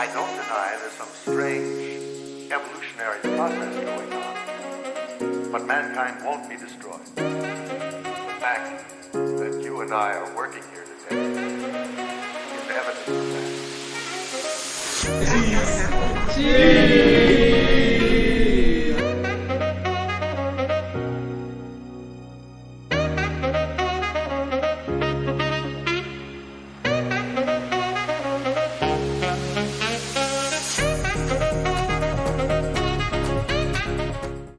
I don't deny there's some strange evolutionary process going on, but mankind won't be destroyed. The fact that you and I are working here today is evidence of that. Jeez. Jeez.